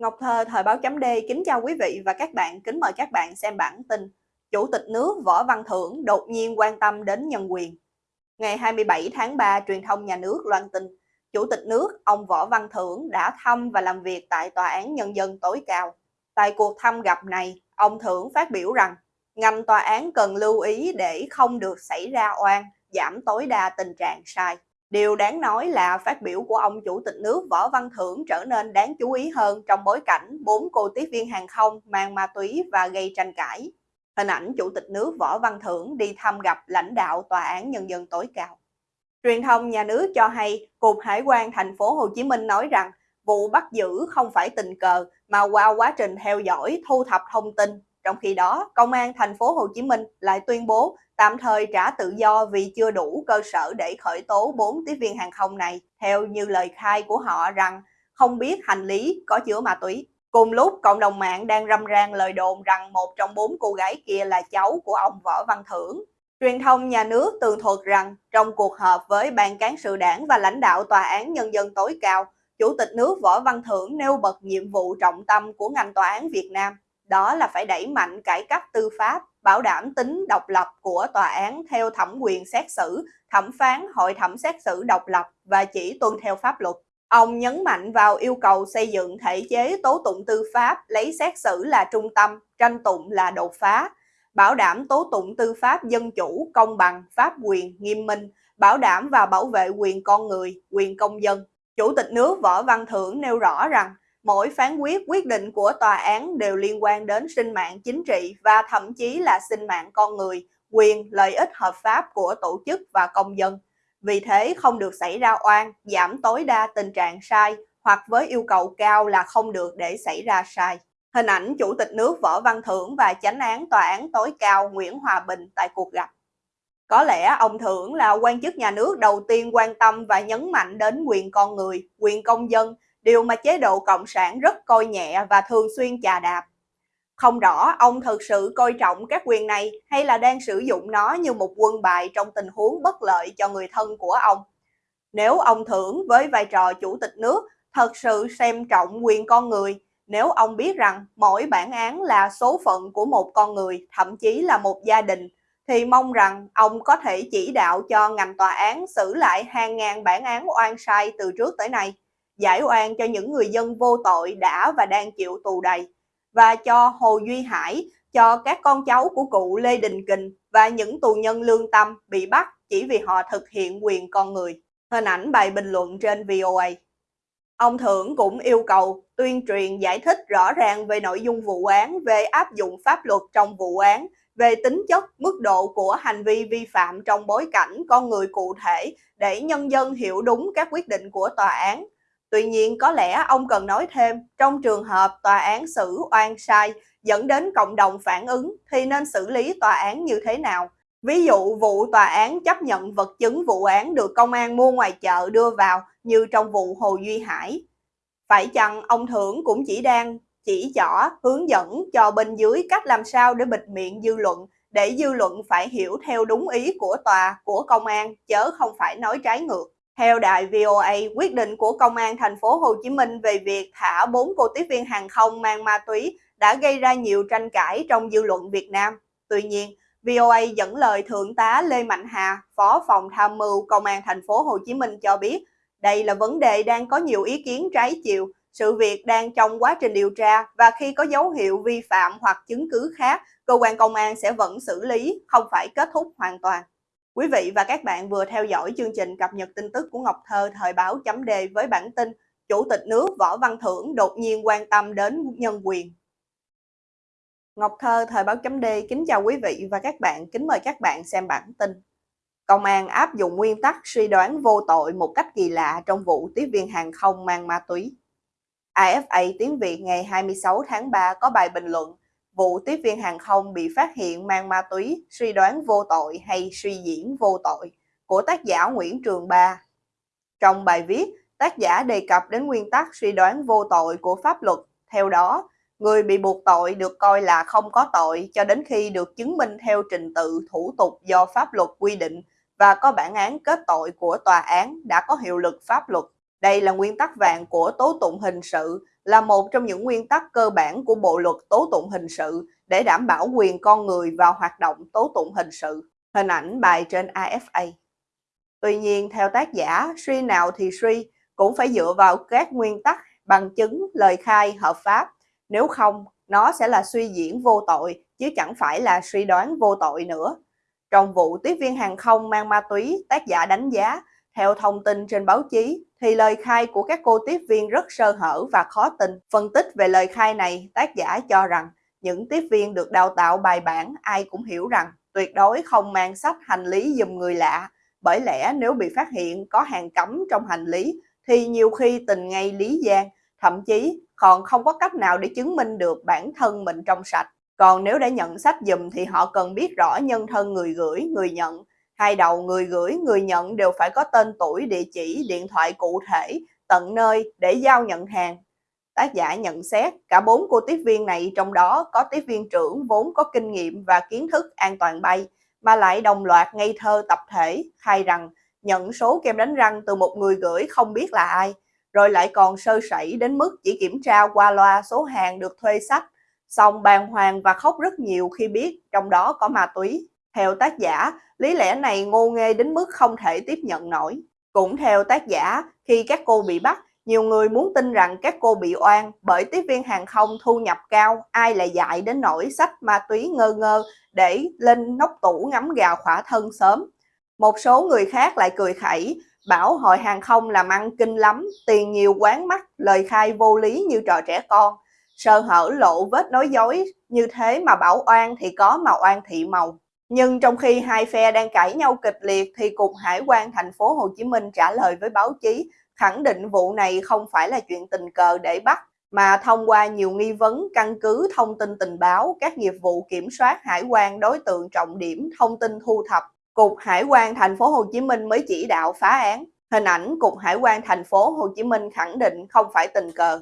Ngọc Thơ, Thời báo chấm D kính chào quý vị và các bạn, kính mời các bạn xem bản tin Chủ tịch nước Võ Văn Thưởng đột nhiên quan tâm đến nhân quyền. Ngày 27 tháng 3, truyền thông nhà nước loan tin Chủ tịch nước, ông Võ Văn Thưởng đã thăm và làm việc tại Tòa án Nhân dân tối cao. Tại cuộc thăm gặp này, ông Thưởng phát biểu rằng ngành tòa án cần lưu ý để không được xảy ra oan, giảm tối đa tình trạng sai. Điều đáng nói là phát biểu của ông Chủ tịch nước Võ Văn Thưởng trở nên đáng chú ý hơn trong bối cảnh bốn cô tiếp viên hàng không mang ma túy và gây tranh cãi. Hình ảnh Chủ tịch nước Võ Văn Thưởng đi thăm gặp lãnh đạo Tòa án Nhân dân tối cao. Truyền thông nhà nước cho hay Cục Hải quan thành phố Hồ Chí Minh nói rằng vụ bắt giữ không phải tình cờ mà qua quá trình theo dõi, thu thập thông tin. Trong khi đó, Công an thành phố Hồ Chí Minh lại tuyên bố tạm thời trả tự do vì chưa đủ cơ sở để khởi tố 4 tiếp viên hàng không này, theo như lời khai của họ rằng không biết hành lý có chứa ma túy. Cùng lúc, cộng đồng mạng đang râm ran lời đồn rằng một trong bốn cô gái kia là cháu của ông Võ Văn Thưởng. Truyền thông nhà nước tường thuật rằng trong cuộc họp với ban cán sự đảng và lãnh đạo Tòa án Nhân dân tối cao, Chủ tịch nước Võ Văn Thưởng nêu bật nhiệm vụ trọng tâm của ngành tòa án Việt Nam, đó là phải đẩy mạnh cải cách tư pháp bảo đảm tính độc lập của tòa án theo thẩm quyền xét xử, thẩm phán, hội thẩm xét xử độc lập và chỉ tuân theo pháp luật. Ông nhấn mạnh vào yêu cầu xây dựng thể chế tố tụng tư pháp lấy xét xử là trung tâm, tranh tụng là đột phá, bảo đảm tố tụng tư pháp dân chủ, công bằng, pháp quyền, nghiêm minh, bảo đảm và bảo vệ quyền con người, quyền công dân. Chủ tịch nước Võ Văn Thưởng nêu rõ rằng Mỗi phán quyết quyết định của tòa án đều liên quan đến sinh mạng chính trị và thậm chí là sinh mạng con người, quyền, lợi ích hợp pháp của tổ chức và công dân. Vì thế không được xảy ra oan, giảm tối đa tình trạng sai hoặc với yêu cầu cao là không được để xảy ra sai. Hình ảnh Chủ tịch nước Võ Văn Thưởng và chánh án Tòa án tối cao Nguyễn Hòa Bình tại cuộc gặp. Có lẽ ông Thưởng là quan chức nhà nước đầu tiên quan tâm và nhấn mạnh đến quyền con người, quyền công dân điều mà chế độ Cộng sản rất coi nhẹ và thường xuyên chà đạp. Không rõ ông thực sự coi trọng các quyền này hay là đang sử dụng nó như một quân bài trong tình huống bất lợi cho người thân của ông. Nếu ông thưởng với vai trò chủ tịch nước thật sự xem trọng quyền con người, nếu ông biết rằng mỗi bản án là số phận của một con người, thậm chí là một gia đình, thì mong rằng ông có thể chỉ đạo cho ngành tòa án xử lại hàng ngàn bản án oan sai từ trước tới nay giải oan cho những người dân vô tội đã và đang chịu tù đầy và cho Hồ Duy Hải, cho các con cháu của cụ Lê Đình Kình và những tù nhân lương tâm bị bắt chỉ vì họ thực hiện quyền con người. Hình ảnh bài bình luận trên VOA. Ông Thưởng cũng yêu cầu tuyên truyền giải thích rõ ràng về nội dung vụ án, về áp dụng pháp luật trong vụ án, về tính chất, mức độ của hành vi vi phạm trong bối cảnh con người cụ thể để nhân dân hiểu đúng các quyết định của tòa án, Tuy nhiên có lẽ ông cần nói thêm, trong trường hợp tòa án xử oan sai dẫn đến cộng đồng phản ứng thì nên xử lý tòa án như thế nào? Ví dụ vụ tòa án chấp nhận vật chứng vụ án được công an mua ngoài chợ đưa vào như trong vụ Hồ Duy Hải. Phải chăng ông Thưởng cũng chỉ đang chỉ rõ hướng dẫn cho bên dưới cách làm sao để bịt miệng dư luận để dư luận phải hiểu theo đúng ý của tòa, của công an, chớ không phải nói trái ngược. Theo đài VOA, quyết định của Công an thành phố Hồ Chí Minh về việc thả 4 cô tiếp viên hàng không mang ma túy đã gây ra nhiều tranh cãi trong dư luận Việt Nam. Tuy nhiên, VOA dẫn lời Thượng tá Lê Mạnh Hà, Phó phòng tham mưu Công an thành phố Hồ Chí Minh cho biết, đây là vấn đề đang có nhiều ý kiến trái chiều, sự việc đang trong quá trình điều tra và khi có dấu hiệu vi phạm hoặc chứng cứ khác, cơ quan công an sẽ vẫn xử lý, không phải kết thúc hoàn toàn. Quý vị và các bạn vừa theo dõi chương trình cập nhật tin tức của Ngọc Thơ thời báo chấm đề với bản tin Chủ tịch nước Võ Văn Thưởng đột nhiên quan tâm đến nhân quyền. Ngọc Thơ thời báo chấm đề kính chào quý vị và các bạn, kính mời các bạn xem bản tin. Công an áp dụng nguyên tắc suy đoán vô tội một cách kỳ lạ trong vụ tiếp viên hàng không mang ma túy. AFA tiếng Việt ngày 26 tháng 3 có bài bình luận vụ tiếp viên hàng không bị phát hiện mang ma túy, suy đoán vô tội hay suy diễn vô tội của tác giả Nguyễn Trường Ba. Trong bài viết, tác giả đề cập đến nguyên tắc suy đoán vô tội của pháp luật. Theo đó, người bị buộc tội được coi là không có tội cho đến khi được chứng minh theo trình tự thủ tục do pháp luật quy định và có bản án kết tội của tòa án đã có hiệu lực pháp luật. Đây là nguyên tắc vàng của tố tụng hình sự, là một trong những nguyên tắc cơ bản của Bộ luật tố tụng hình sự để đảm bảo quyền con người vào hoạt động tố tụng hình sự. Hình ảnh bài trên AFA. Tuy nhiên, theo tác giả, suy nào thì suy, cũng phải dựa vào các nguyên tắc, bằng chứng, lời khai hợp pháp. Nếu không, nó sẽ là suy diễn vô tội, chứ chẳng phải là suy đoán vô tội nữa. Trong vụ tiếp viên hàng không mang ma túy, tác giả đánh giá, theo thông tin trên báo chí, thì lời khai của các cô tiếp viên rất sơ hở và khó tin. Phân tích về lời khai này, tác giả cho rằng những tiếp viên được đào tạo bài bản ai cũng hiểu rằng tuyệt đối không mang sách hành lý dùm người lạ, bởi lẽ nếu bị phát hiện có hàng cấm trong hành lý thì nhiều khi tình ngay lý gian, thậm chí còn không có cách nào để chứng minh được bản thân mình trong sạch. Còn nếu đã nhận sách dùm thì họ cần biết rõ nhân thân người gửi, người nhận. Hai đầu người gửi, người nhận đều phải có tên tuổi, địa chỉ, điện thoại cụ thể, tận nơi để giao nhận hàng. Tác giả nhận xét cả bốn cô tiếp viên này trong đó có tiếp viên trưởng vốn có kinh nghiệm và kiến thức an toàn bay, mà lại đồng loạt ngây thơ tập thể khai rằng nhận số kem đánh răng từ một người gửi không biết là ai, rồi lại còn sơ sẩy đến mức chỉ kiểm tra qua loa số hàng được thuê sách, xong bàng hoàng và khóc rất nhiều khi biết trong đó có ma túy. Theo tác giả, lý lẽ này ngô nghê đến mức không thể tiếp nhận nổi. Cũng theo tác giả, khi các cô bị bắt, nhiều người muốn tin rằng các cô bị oan bởi tiếp viên hàng không thu nhập cao, ai lại dạy đến nỗi sách ma túy ngơ ngơ để lên nóc tủ ngắm gà khỏa thân sớm. Một số người khác lại cười khẩy, bảo hội hàng không làm ăn kinh lắm, tiền nhiều quán mắt, lời khai vô lý như trò trẻ con. Sơ hở lộ vết nói dối, như thế mà bảo oan thì có mà oan thị màu. Nhưng trong khi hai phe đang cãi nhau kịch liệt thì Cục Hải quan thành phố Hồ Chí Minh trả lời với báo chí, khẳng định vụ này không phải là chuyện tình cờ để bắt, mà thông qua nhiều nghi vấn, căn cứ thông tin tình báo, các nghiệp vụ kiểm soát hải quan đối tượng trọng điểm thông tin thu thập, Cục Hải quan thành phố Hồ Chí Minh mới chỉ đạo phá án. Hình ảnh Cục Hải quan thành phố Hồ Chí Minh khẳng định không phải tình cờ.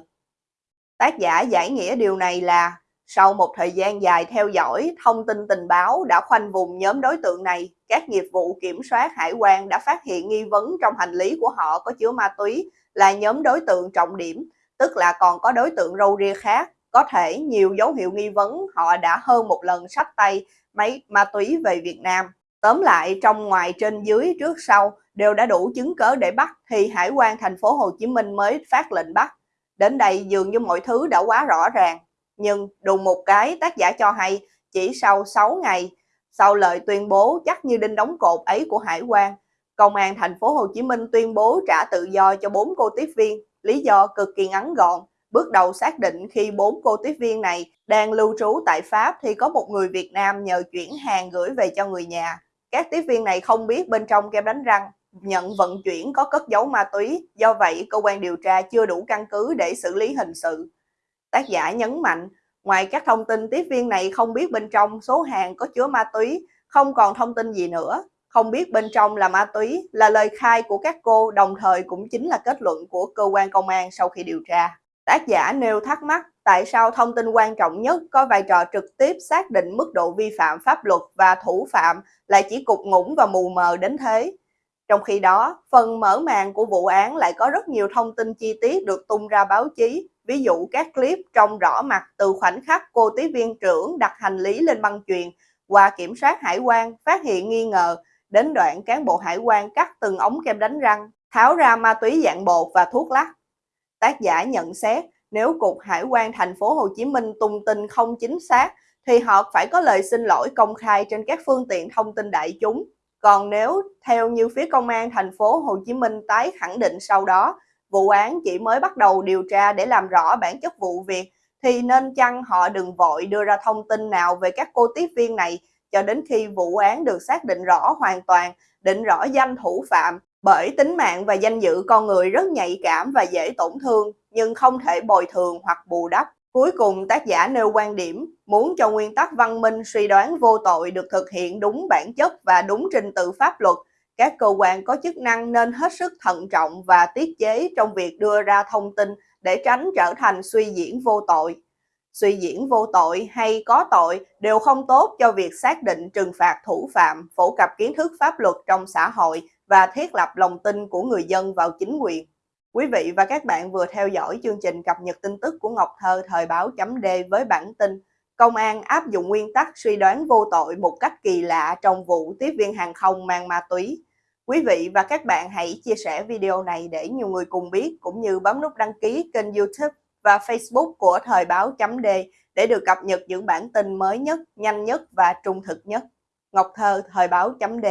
Tác giả giải nghĩa điều này là sau một thời gian dài theo dõi, thông tin tình báo đã khoanh vùng nhóm đối tượng này, các nghiệp vụ kiểm soát hải quan đã phát hiện nghi vấn trong hành lý của họ có chứa ma túy là nhóm đối tượng trọng điểm, tức là còn có đối tượng râu ria khác. Có thể nhiều dấu hiệu nghi vấn họ đã hơn một lần sách tay máy ma túy về Việt Nam. Tóm lại, trong ngoài trên dưới trước sau đều đã đủ chứng cớ để bắt thì Hải quan thành phố Hồ Chí Minh mới phát lệnh bắt. Đến đây dường như mọi thứ đã quá rõ ràng. Nhưng đùng một cái tác giả cho hay chỉ sau 6 ngày sau lời tuyên bố chắc như đinh đóng cột ấy của Hải quan, Công an thành phố Hồ Chí Minh tuyên bố trả tự do cho bốn cô tiếp viên, lý do cực kỳ ngắn gọn. Bước đầu xác định khi bốn cô tiếp viên này đang lưu trú tại Pháp thì có một người Việt Nam nhờ chuyển hàng gửi về cho người nhà. Các tiếp viên này không biết bên trong kem đánh răng nhận vận chuyển có cất giấu ma túy, do vậy cơ quan điều tra chưa đủ căn cứ để xử lý hình sự. Tác giả nhấn mạnh, ngoài các thông tin tiếp viên này không biết bên trong số hàng có chứa ma túy, không còn thông tin gì nữa. Không biết bên trong là ma túy là lời khai của các cô, đồng thời cũng chính là kết luận của cơ quan công an sau khi điều tra. Tác giả nêu thắc mắc tại sao thông tin quan trọng nhất có vai trò trực tiếp xác định mức độ vi phạm pháp luật và thủ phạm lại chỉ cục ngủng và mù mờ đến thế. Trong khi đó, phần mở màn của vụ án lại có rất nhiều thông tin chi tiết được tung ra báo chí, ví dụ các clip trông rõ mặt từ khoảnh khắc cô tiếp viên trưởng đặt hành lý lên băng chuyền qua kiểm soát hải quan phát hiện nghi ngờ, đến đoạn cán bộ hải quan cắt từng ống kem đánh răng, tháo ra ma túy dạng bột và thuốc lắc. Tác giả nhận xét, nếu Cục Hải quan thành phố Hồ Chí Minh tung tin không chính xác thì họ phải có lời xin lỗi công khai trên các phương tiện thông tin đại chúng. Còn nếu theo như phía công an thành phố Hồ Chí Minh tái khẳng định sau đó, vụ án chỉ mới bắt đầu điều tra để làm rõ bản chất vụ việc thì nên chăng họ đừng vội đưa ra thông tin nào về các cô tiếp viên này cho đến khi vụ án được xác định rõ hoàn toàn, định rõ danh thủ phạm bởi tính mạng và danh dự con người rất nhạy cảm và dễ tổn thương, nhưng không thể bồi thường hoặc bù đắp. Cuối cùng tác giả nêu quan điểm muốn cho nguyên tắc văn minh suy đoán vô tội được thực hiện đúng bản chất và đúng trình tự pháp luật, các cơ quan có chức năng nên hết sức thận trọng và tiết chế trong việc đưa ra thông tin để tránh trở thành suy diễn vô tội. Suy diễn vô tội hay có tội đều không tốt cho việc xác định trừng phạt thủ phạm, phổ cập kiến thức pháp luật trong xã hội và thiết lập lòng tin của người dân vào chính quyền. Quý vị và các bạn vừa theo dõi chương trình cập nhật tin tức của Ngọc Thơ thời báo chấm D với bản tin Công an áp dụng nguyên tắc suy đoán vô tội một cách kỳ lạ trong vụ tiếp viên hàng không mang ma túy. Quý vị và các bạn hãy chia sẻ video này để nhiều người cùng biết cũng như bấm nút đăng ký kênh youtube và facebook của Thời báo chấm D để được cập nhật những bản tin mới nhất, nhanh nhất và trung thực nhất. Ngọc Thơ, Thời báo chấm D